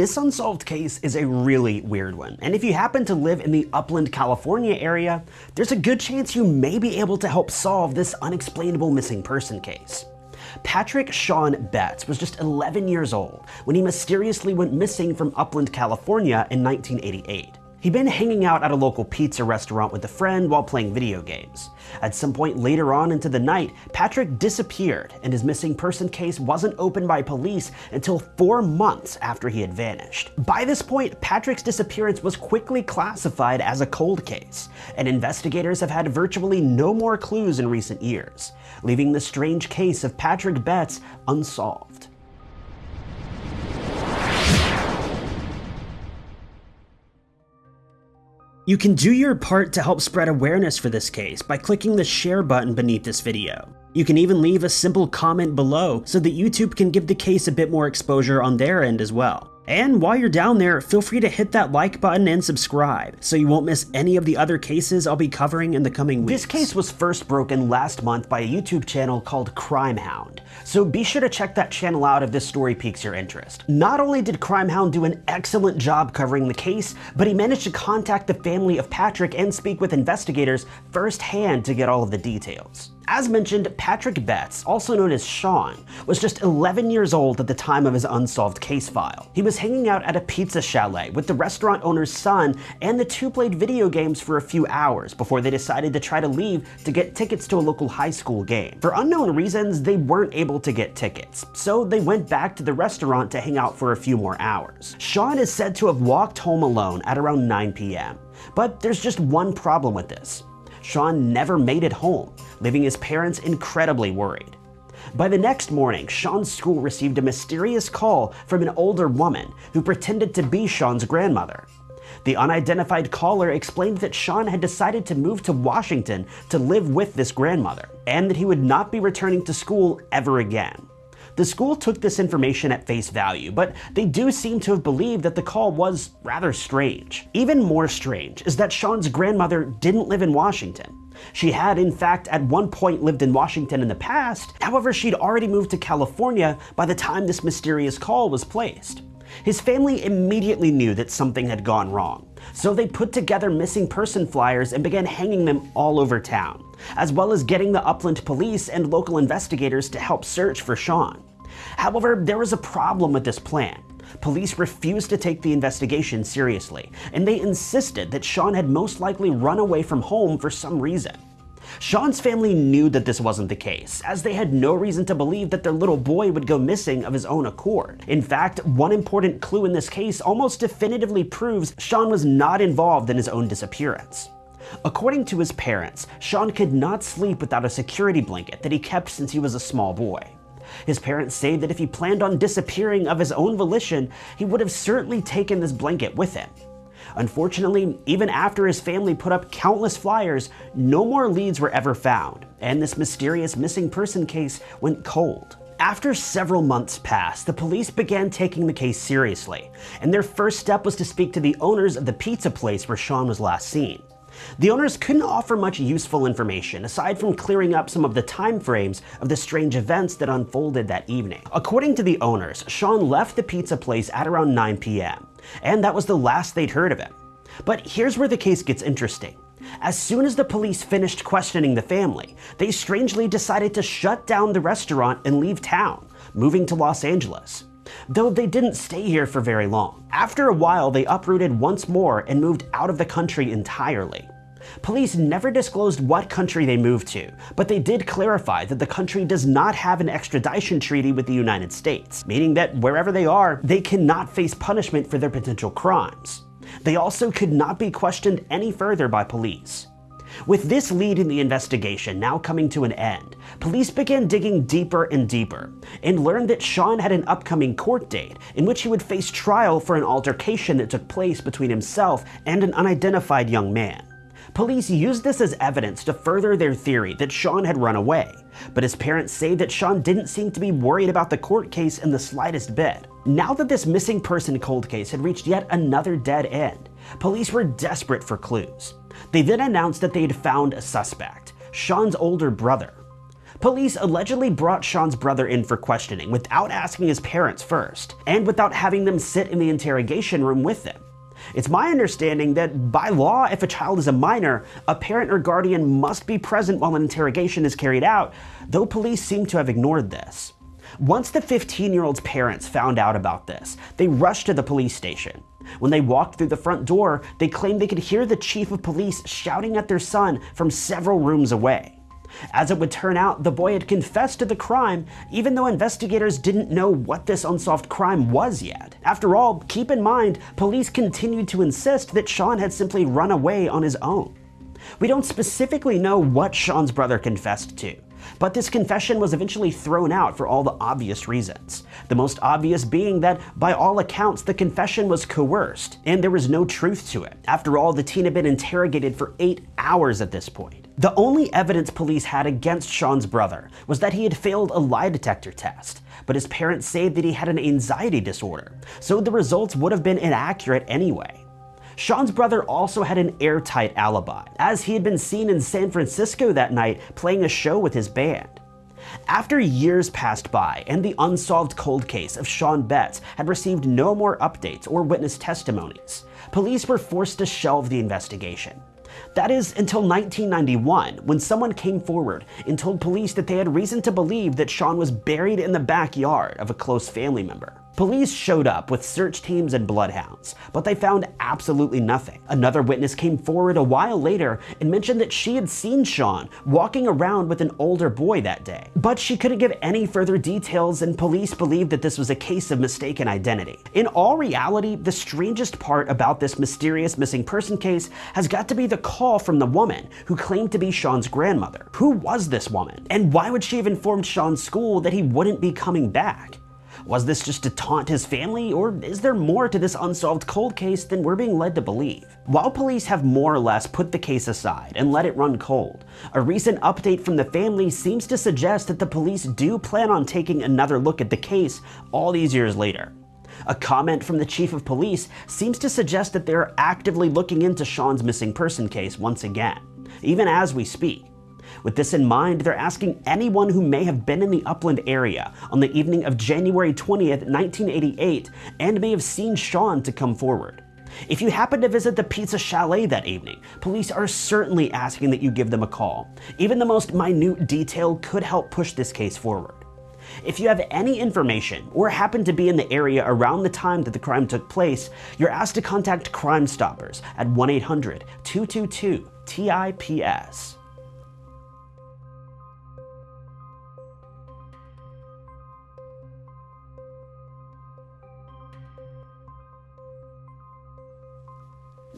This unsolved case is a really weird one, and if you happen to live in the Upland, California area, there's a good chance you may be able to help solve this unexplainable missing person case. Patrick Sean Betts was just 11 years old when he mysteriously went missing from Upland, California in 1988. He'd been hanging out at a local pizza restaurant with a friend while playing video games. At some point later on into the night, Patrick disappeared and his missing person case wasn't opened by police until four months after he had vanished. By this point, Patrick's disappearance was quickly classified as a cold case, and investigators have had virtually no more clues in recent years, leaving the strange case of Patrick Betts unsolved. You can do your part to help spread awareness for this case by clicking the share button beneath this video. You can even leave a simple comment below so that YouTube can give the case a bit more exposure on their end as well. And while you're down there, feel free to hit that like button and subscribe so you won't miss any of the other cases I'll be covering in the coming weeks. This case was first broken last month by a YouTube channel called Crime Hound, so be sure to check that channel out if this story piques your interest. Not only did Crime Hound do an excellent job covering the case, but he managed to contact the family of Patrick and speak with investigators firsthand to get all of the details. As mentioned, Patrick Betts, also known as Sean, was just 11 years old at the time of his unsolved case file. He was hanging out at a pizza chalet with the restaurant owner's son, and the two played video games for a few hours before they decided to try to leave to get tickets to a local high school game. For unknown reasons, they weren't able to get tickets, so they went back to the restaurant to hang out for a few more hours. Sean is said to have walked home alone at around 9 p.m. But there's just one problem with this. Sean never made it home, leaving his parents incredibly worried. By the next morning, Sean's school received a mysterious call from an older woman who pretended to be Sean's grandmother. The unidentified caller explained that Sean had decided to move to Washington to live with this grandmother, and that he would not be returning to school ever again. The school took this information at face value, but they do seem to have believed that the call was rather strange. Even more strange is that Sean's grandmother didn't live in Washington. She had, in fact, at one point lived in Washington in the past, however, she'd already moved to California by the time this mysterious call was placed. His family immediately knew that something had gone wrong, so they put together missing person flyers and began hanging them all over town, as well as getting the Upland police and local investigators to help search for Sean. However, there was a problem with this plan. Police refused to take the investigation seriously, and they insisted that Sean had most likely run away from home for some reason. Sean's family knew that this wasn't the case, as they had no reason to believe that their little boy would go missing of his own accord. In fact, one important clue in this case almost definitively proves Sean was not involved in his own disappearance. According to his parents, Sean could not sleep without a security blanket that he kept since he was a small boy. His parents say that if he planned on disappearing of his own volition, he would have certainly taken this blanket with him. Unfortunately, even after his family put up countless flyers, no more leads were ever found, and this mysterious missing person case went cold. After several months passed, the police began taking the case seriously, and their first step was to speak to the owners of the pizza place where Sean was last seen. The owners couldn't offer much useful information aside from clearing up some of the timeframes of the strange events that unfolded that evening. According to the owners, Sean left the pizza place at around 9 p.m., and that was the last they'd heard of him. But here's where the case gets interesting. As soon as the police finished questioning the family, they strangely decided to shut down the restaurant and leave town, moving to Los Angeles though they didn't stay here for very long. After a while, they uprooted once more and moved out of the country entirely. Police never disclosed what country they moved to, but they did clarify that the country does not have an extradition treaty with the United States, meaning that wherever they are, they cannot face punishment for their potential crimes. They also could not be questioned any further by police. With this lead in the investigation now coming to an end, police began digging deeper and deeper, and learned that Sean had an upcoming court date in which he would face trial for an altercation that took place between himself and an unidentified young man. Police used this as evidence to further their theory that Sean had run away, but his parents say that Sean didn't seem to be worried about the court case in the slightest bit. Now that this missing person cold case had reached yet another dead end, police were desperate for clues. They then announced that they had found a suspect, Sean's older brother. Police allegedly brought Sean's brother in for questioning without asking his parents first, and without having them sit in the interrogation room with them. It's my understanding that by law, if a child is a minor, a parent or guardian must be present while an interrogation is carried out, though police seem to have ignored this. Once the 15-year-old's parents found out about this, they rushed to the police station. When they walked through the front door, they claimed they could hear the chief of police shouting at their son from several rooms away. As it would turn out, the boy had confessed to the crime, even though investigators didn't know what this unsolved crime was yet. After all, keep in mind, police continued to insist that Sean had simply run away on his own. We don't specifically know what Sean's brother confessed to, but this confession was eventually thrown out for all the obvious reasons. The most obvious being that, by all accounts, the confession was coerced, and there was no truth to it. After all, the teen had been interrogated for eight hours at this point. The only evidence police had against Sean's brother was that he had failed a lie detector test, but his parents say that he had an anxiety disorder, so the results would have been inaccurate anyway. Sean's brother also had an airtight alibi, as he had been seen in San Francisco that night playing a show with his band. After years passed by and the unsolved cold case of Sean Betts had received no more updates or witness testimonies, police were forced to shelve the investigation. That is until 1991, when someone came forward and told police that they had reason to believe that Sean was buried in the backyard of a close family member. Police showed up with search teams and bloodhounds, but they found absolutely nothing. Another witness came forward a while later and mentioned that she had seen Sean walking around with an older boy that day. But she couldn't give any further details and police believed that this was a case of mistaken identity. In all reality, the strangest part about this mysterious missing person case has got to be the call from the woman who claimed to be Sean's grandmother. Who was this woman? And why would she have informed Sean's school that he wouldn't be coming back? Was this just to taunt his family, or is there more to this unsolved cold case than we're being led to believe? While police have more or less put the case aside and let it run cold, a recent update from the family seems to suggest that the police do plan on taking another look at the case all these years later. A comment from the chief of police seems to suggest that they're actively looking into Sean's missing person case once again, even as we speak. With this in mind, they're asking anyone who may have been in the Upland area on the evening of January 20th, 1988, and may have seen Sean to come forward. If you happen to visit the Pizza Chalet that evening, police are certainly asking that you give them a call. Even the most minute detail could help push this case forward. If you have any information or happen to be in the area around the time that the crime took place, you're asked to contact Crime Stoppers at 1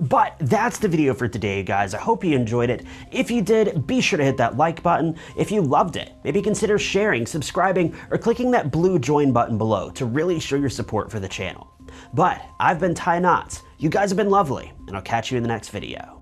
But that's the video for today, guys. I hope you enjoyed it. If you did, be sure to hit that like button. If you loved it, maybe consider sharing, subscribing, or clicking that blue join button below to really show your support for the channel. But I've been Ty Knotts. You guys have been lovely, and I'll catch you in the next video.